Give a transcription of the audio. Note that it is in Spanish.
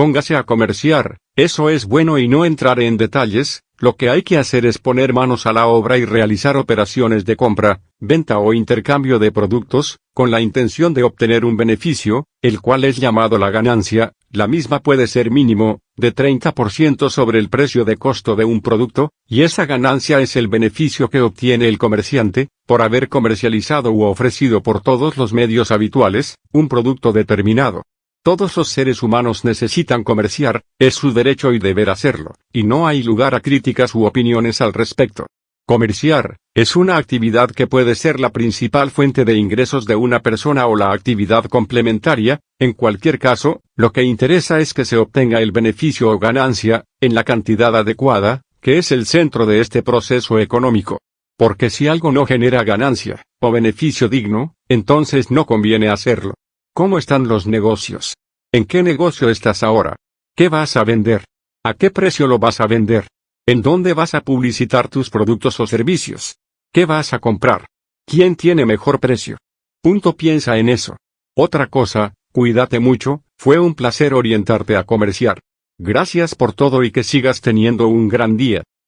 Póngase a comerciar, eso es bueno y no entraré en detalles, lo que hay que hacer es poner manos a la obra y realizar operaciones de compra, venta o intercambio de productos, con la intención de obtener un beneficio, el cual es llamado la ganancia, la misma puede ser mínimo, de 30% sobre el precio de costo de un producto, y esa ganancia es el beneficio que obtiene el comerciante, por haber comercializado u ofrecido por todos los medios habituales, un producto determinado. Todos los seres humanos necesitan comerciar, es su derecho y deber hacerlo, y no hay lugar a críticas u opiniones al respecto. Comerciar, es una actividad que puede ser la principal fuente de ingresos de una persona o la actividad complementaria, en cualquier caso, lo que interesa es que se obtenga el beneficio o ganancia, en la cantidad adecuada, que es el centro de este proceso económico. Porque si algo no genera ganancia, o beneficio digno, entonces no conviene hacerlo. ¿Cómo están los negocios? ¿En qué negocio estás ahora? ¿Qué vas a vender? ¿A qué precio lo vas a vender? ¿En dónde vas a publicitar tus productos o servicios? ¿Qué vas a comprar? ¿Quién tiene mejor precio? Punto piensa en eso. Otra cosa, cuídate mucho, fue un placer orientarte a comerciar. Gracias por todo y que sigas teniendo un gran día.